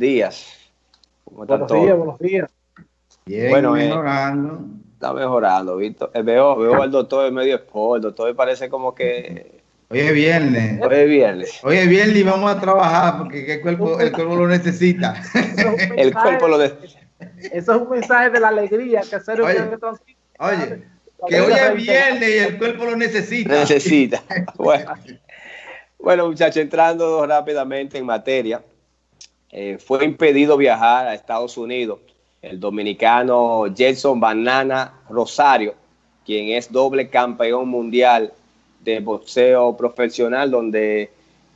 días. buenos días, buenos días. Bien, bueno, eh, mejorando. está mejorando, Víctor. Eh, veo, veo al doctor medio sport, el doctor parece como que... Hoy es viernes. Hoy es viernes. Hoy es viernes y vamos a trabajar porque el cuerpo, el cuerpo lo necesita. el cuerpo lo necesita. Eso es un mensaje de la alegría que hacer oye, oye, que hoy es viernes y el cuerpo lo necesita. Necesita. Bueno, bueno muchachos, entrando rápidamente en materia. Eh, fue impedido viajar a Estados Unidos el dominicano Jason Banana Rosario, quien es doble campeón mundial de boxeo profesional, donde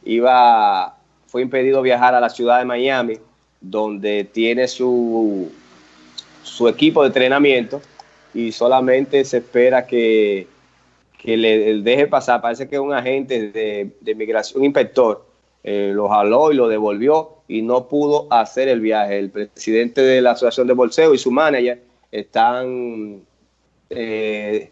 iba, fue impedido viajar a la ciudad de Miami, donde tiene su, su equipo de entrenamiento y solamente se espera que, que le deje pasar. Parece que un agente de, de migración, un inspector, eh, lo jaló y lo devolvió y no pudo hacer el viaje. El presidente de la Asociación de Bolseo y su manager están eh,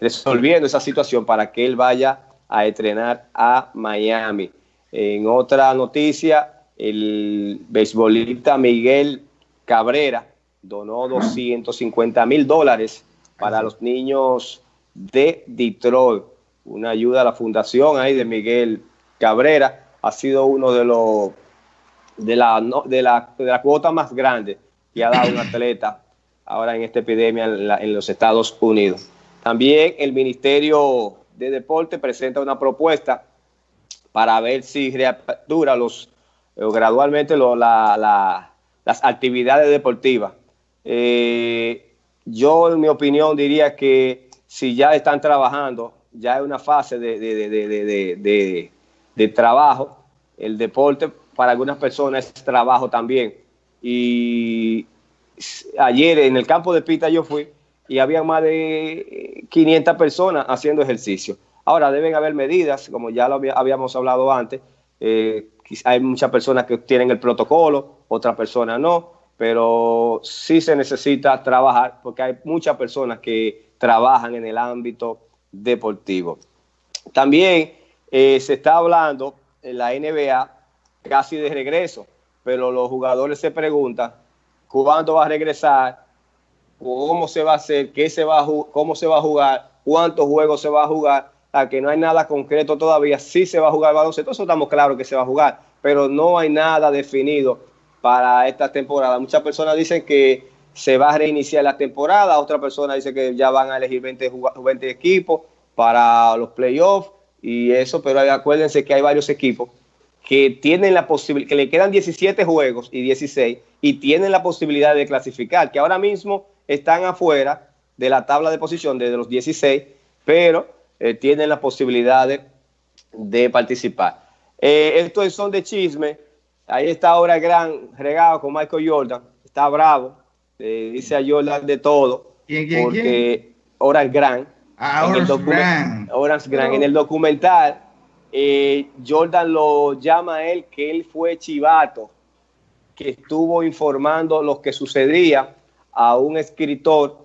resolviendo esa situación para que él vaya a entrenar a Miami. En otra noticia, el beisbolista Miguel Cabrera donó 250 mil dólares para los niños de Detroit. Una ayuda a la fundación ahí de Miguel Cabrera ha sido uno de los de la, de la, de la cuota más grande que ha dado un atleta ahora en esta epidemia en, los Estados Unidos. También el Ministerio de Deporte presenta una propuesta para ver si reapertura los, eh, gradualmente las actividades deportivas. Eh, yo, en mi opinión, diría que si ya están trabajando, ya es una fase de, de, de trabajo. El deporte para algunas personas es trabajo también. Y ayer en el campo de Pita yo fui y había más de 500 personas haciendo ejercicio. Ahora deben haber medidas, como ya lo habíamos hablado antes. Eh, hay muchas personas que tienen el protocolo, otras personas no, pero sí se necesita trabajar porque hay muchas personas que trabajan en el ámbito deportivo. También eh, se está hablando en la NBA casi de regreso, pero los jugadores se preguntan cuándo va a regresar, cómo se va a hacer, qué se va a cómo se va a jugar, cuántos juegos se va a jugar, a que no hay nada concreto todavía, sí se va a jugar baloncesto, eso estamos claros que se va a jugar, pero no hay nada definido para esta temporada. Muchas personas dicen que se va a reiniciar la temporada, otra persona dice que ya van a elegir 20, 20 equipos para los playoffs, y eso, pero acuérdense que hay varios equipos que tienen la posibilidad, que le quedan 17 juegos y 16 y tienen la posibilidad de clasificar, que ahora mismo están afuera de la tabla de posición desde los 16, pero eh, tienen la posibilidad de, participar. Eh, estos son de chisme. Ahí está ahora gran regado con Michael Jordan. Está bravo. dice a Jordan de todo. ¿Quién, quién, porque Horace Grant Ah, Orange Grant. En el documental, eh, Jordan lo llama a él que él fue chivato, que estuvo informando lo que sucedía a un escritor,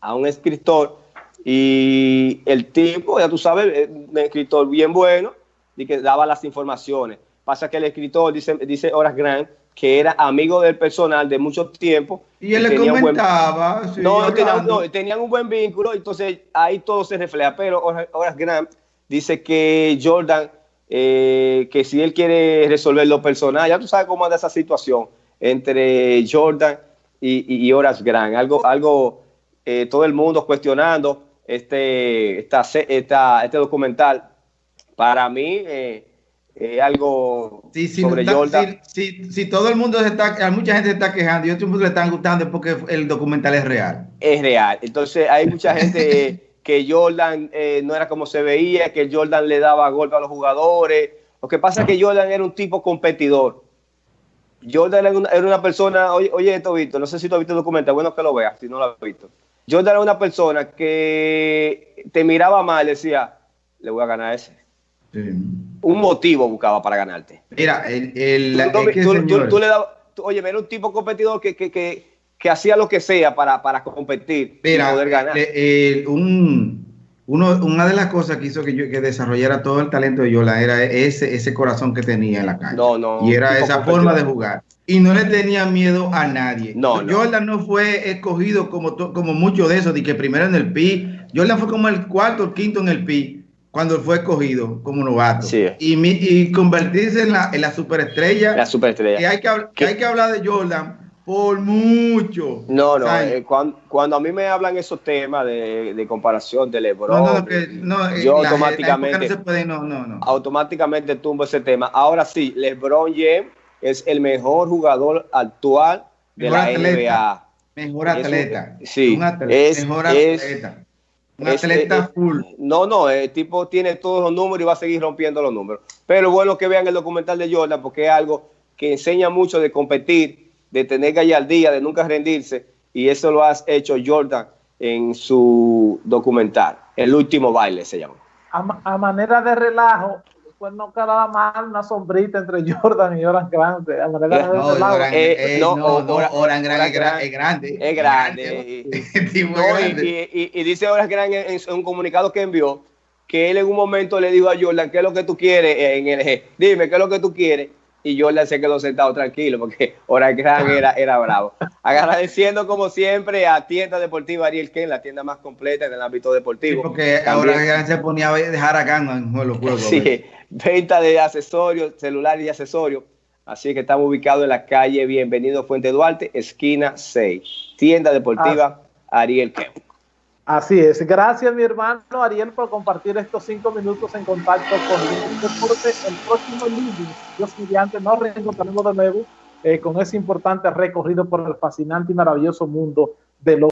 a un escritor, y el tipo, ya tú sabes, un escritor bien bueno, y que daba las informaciones. Pasa que el escritor, dice, dice Horace Grant, que era amigo del personal de mucho tiempo. Y él le comentaba. no, tenían, un buen vínculo, entonces ahí todo se refleja. Pero Horace Grant dice que Jordan, eh, que si él quiere resolver lo personal, ya tú sabes cómo anda esa situación entre Jordan y, y, Horace Grant. Algo, algo eh, todo el mundo cuestionando este, esta, esta, este documental. Para mí, eh, eh, algo sobre Jordan. Si, todo el mundo se está, mucha gente se está quejando y otro mundo le están gustando porque el documental es real. Es real. Entonces hay mucha gente que Jordan eh, no era como se veía, que Jordan le daba golpe a los jugadores. Lo que pasa es que Jordan era un tipo competidor. Jordan era una, persona, oye, oye esto, Víctor, no sé si tú has visto el documental, bueno que lo veas, si no lo has visto. Jordan era una persona que te miraba mal, decía, le voy a ganar ese un motivo buscaba para ganarte. Mira, el, tú, le dabas, oye, era un tipo competidor que, que, que, hacía lo que sea para, para competir y poder ganar. un, uno, una de las cosas que hizo que, yo, que desarrollara todo el talento de Yola era ese, ese corazón que tenía en la calle. No, no, y era esa forma de jugar. y no le tenía miedo a nadie. No, Jordan no. fue escogido como, como muchos de esos, de que primero en el PI. Jordan fue como el cuarto o quinto en el PI cuando fue escogido como novato. Sí. Y, y, convertirse en la, en la superestrella. La superestrella. Que hay que, hay que hablar de Jordan por mucho. No, no, eh, cuando, a mí me hablan esos temas de, de comparación de LeBron, no, no, eh, yo automáticamente, automáticamente tumbo ese tema. Ahora sí, LeBron James es el mejor jugador actual de la NBA. Mejor atleta. sí, es, mejor atleta. Un atleta full. No, no, el tipo tiene todos los números y va a seguir rompiendo los números. Pero bueno que vean el documental de Jordan porque es algo que enseña mucho de competir de tener gallardía, de nunca rendirse, y eso lo has hecho Jordan en su documental, El último baile se llama. A, manera de relajo, pues no quedaba mal una sombrita entre Jordan y Oran Grande. A manera de no, relajo. Eh, no, Oran, Grande es grande. Es grande. y, dice Oran Grande en, un comunicado que envió que él en un momento le dijo a Jordan, ¿qué es lo que tú quieres en el Dime, ¿qué es lo que tú quieres? Y Jordan se quedó sentado tranquilo porque Gran era, era bravo. Agradeciendo como siempre a Tienda Deportiva Ariel Ken, la tienda más completa en el ámbito deportivo. Sí, porque ahora se ponía a dejar acá en los juegos. Sí, venta de accesorios, celulares y accesorios. Así que estamos ubicados en la calle Bienvenido Fuente Duarte, esquina 6. Tienda Deportiva Ariel Ken. Así es. Gracias, mi hermano Ariel, por compartir estos cinco minutos en contacto con Deporte. El próximo lunes, Dios mediante, nos reencontraremos de nuevo eh, con ese importante recorrido por el fascinante y maravilloso mundo de los